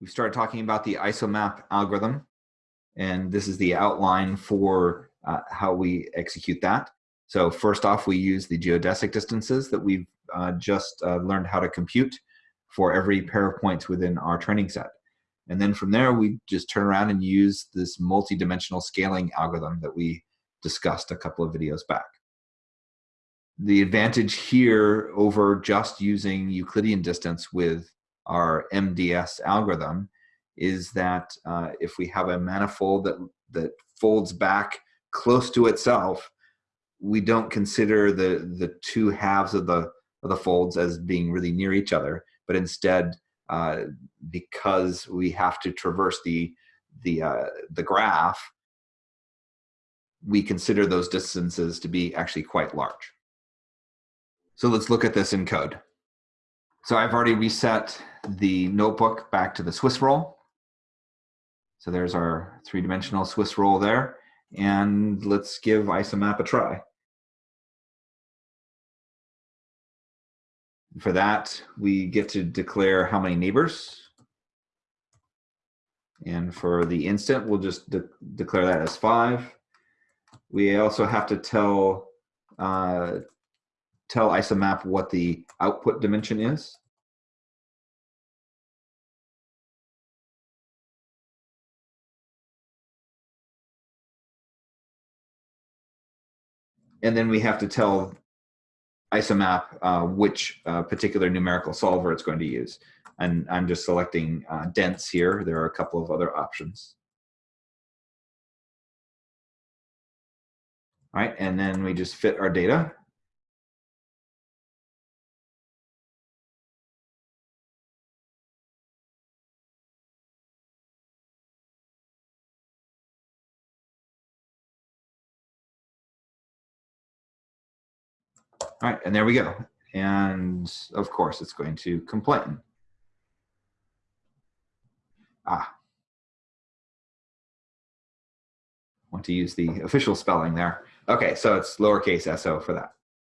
we started talking about the isomap algorithm, and this is the outline for uh, how we execute that. So first off, we use the geodesic distances that we've uh, just uh, learned how to compute for every pair of points within our training set. And then from there, we just turn around and use this multi-dimensional scaling algorithm that we discussed a couple of videos back. The advantage here over just using Euclidean distance with our MDS algorithm is that uh, if we have a manifold that, that folds back close to itself, we don't consider the, the two halves of the, of the folds as being really near each other, but instead, uh, because we have to traverse the, the, uh, the graph, we consider those distances to be actually quite large. So let's look at this in code. So I've already reset the notebook back to the Swiss roll. So there's our three-dimensional Swiss roll there. And let's give isomap a try. For that, we get to declare how many neighbors. And for the instant, we'll just de declare that as five. We also have to tell uh, tell isomap what the output dimension is. And then we have to tell isomap uh, which uh, particular numerical solver it's going to use. And I'm just selecting uh, dense here. There are a couple of other options. All right, and then we just fit our data. All right, and there we go. And of course, it's going to complain. Ah. Want to use the official spelling there. Okay, so it's lowercase so for that.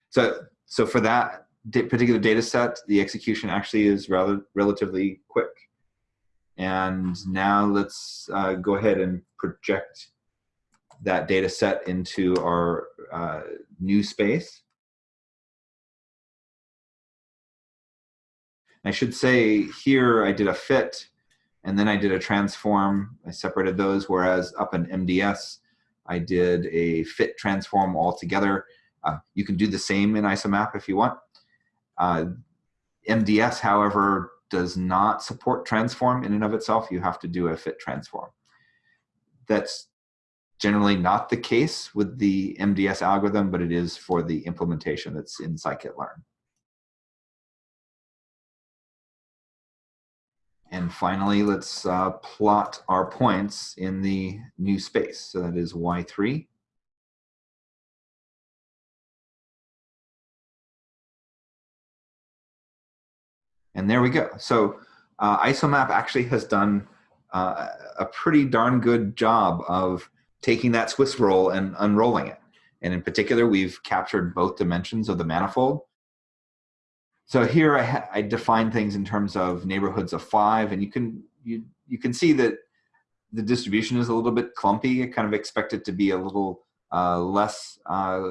So, so for that particular data set, the execution actually is rather relatively quick. And now let's uh, go ahead and project that data set into our uh, new space. I should say here I did a fit and then I did a transform. I separated those, whereas up in MDS, I did a fit transform altogether. Uh, you can do the same in isomap if you want. Uh, MDS, however, does not support transform in and of itself. You have to do a fit transform. That's generally not the case with the MDS algorithm, but it is for the implementation that's in scikit-learn. And finally, let's uh, plot our points in the new space. So that is y3. And there we go. So uh, Isomap actually has done uh, a pretty darn good job of taking that Swiss roll and unrolling it. And in particular, we've captured both dimensions of the manifold. So here I, I define things in terms of neighborhoods of five, and you can you you can see that the distribution is a little bit clumpy. I kind of expect it to be a little uh, less uh,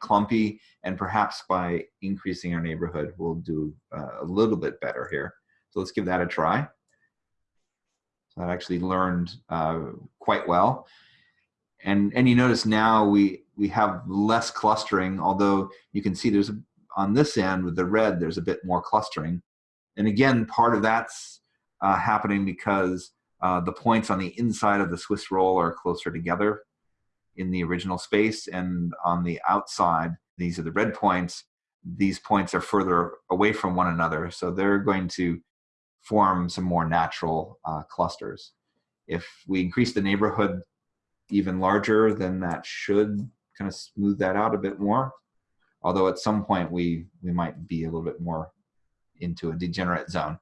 clumpy, and perhaps by increasing our neighborhood, we'll do uh, a little bit better here. So let's give that a try. So that actually learned uh, quite well. And, and you notice now we, we have less clustering, although you can see there's a on this end with the red, there's a bit more clustering. And again, part of that's uh, happening because uh, the points on the inside of the Swiss roll are closer together in the original space. And on the outside, these are the red points. These points are further away from one another. So they're going to form some more natural uh, clusters. If we increase the neighborhood even larger, then that should kind of smooth that out a bit more although at some point we we might be a little bit more into a degenerate zone.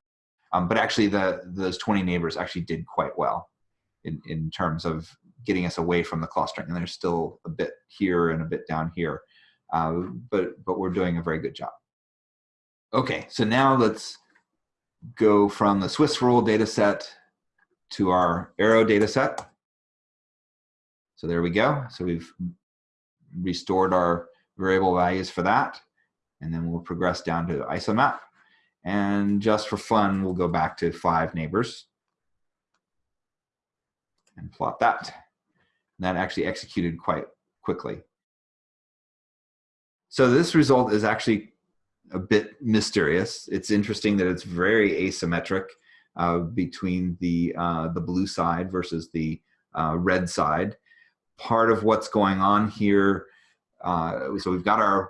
Um, but actually, the those 20 neighbors actually did quite well in, in terms of getting us away from the clustering. And there's still a bit here and a bit down here, uh, but but we're doing a very good job. Okay, so now let's go from the Swiss roll data set to our arrow data set. So there we go. So we've restored our variable values for that. And then we'll progress down to isomap. And just for fun, we'll go back to five neighbors and plot that. And that actually executed quite quickly. So this result is actually a bit mysterious. It's interesting that it's very asymmetric uh, between the, uh, the blue side versus the uh, red side. Part of what's going on here, uh, so we've got our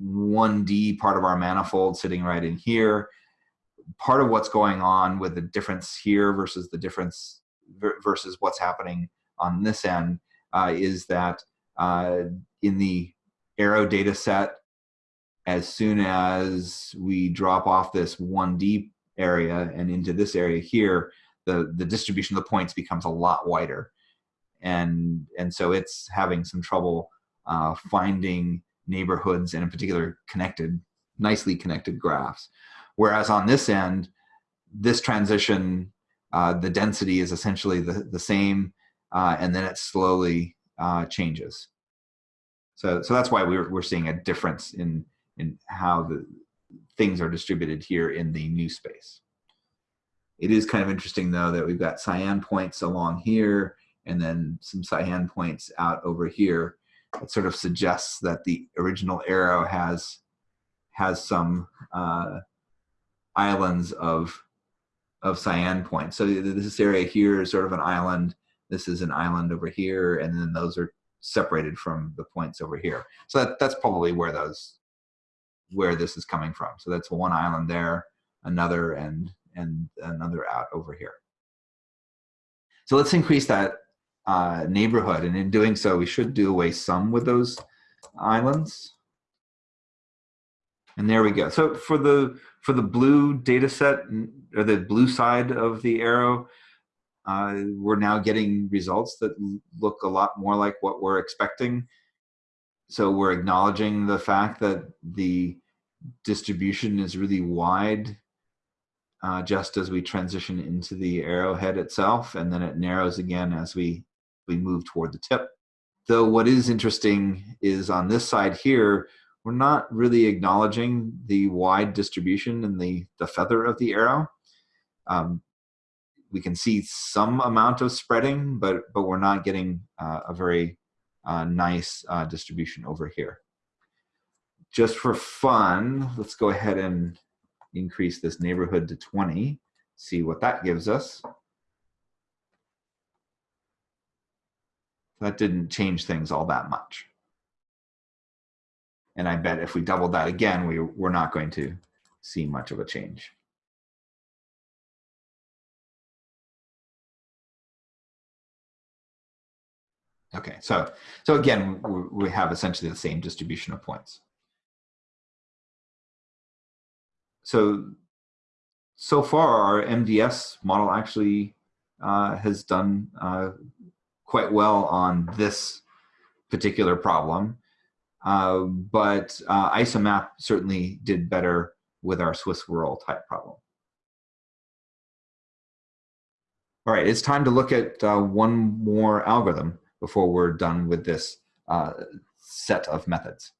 1D part of our manifold sitting right in here. Part of what's going on with the difference here versus the difference versus what's happening on this end uh, is that uh, in the arrow data set, as soon as we drop off this 1D area and into this area here, the, the distribution of the points becomes a lot wider. And, and so it's having some trouble uh, finding neighborhoods and in particular connected, nicely connected graphs. Whereas on this end, this transition, uh, the density is essentially the, the same uh, and then it slowly uh, changes. So, so that's why we're, we're seeing a difference in, in how the things are distributed here in the new space. It is kind of interesting though that we've got cyan points along here and then some cyan points out over here. It sort of suggests that the original arrow has has some uh, islands of of cyan points. So this area here is sort of an island. This is an island over here, and then those are separated from the points over here. So that, that's probably where those where this is coming from. So that's one island there, another, and and another out over here. So let's increase that uh, neighborhood, and in doing so, we should do away some with those islands. And there we go. So for the for the blue data set or the blue side of the arrow, uh, we're now getting results that look a lot more like what we're expecting. So we're acknowledging the fact that the distribution is really wide uh, just as we transition into the arrowhead itself, and then it narrows again as we, we move toward the tip. Though what is interesting is on this side here, we're not really acknowledging the wide distribution and the, the feather of the arrow. Um, we can see some amount of spreading, but, but we're not getting uh, a very uh, nice uh, distribution over here. Just for fun, let's go ahead and increase this neighborhood to 20, see what that gives us. That didn't change things all that much. And I bet if we doubled that again, we, we're not going to see much of a change. Okay, so so again, we have essentially the same distribution of points. So so far, our MDS model actually uh, has done uh, quite well on this particular problem. Uh, but uh, ISOMAP certainly did better with our Swiss roll type problem. All right, it's time to look at uh, one more algorithm before we're done with this uh, set of methods.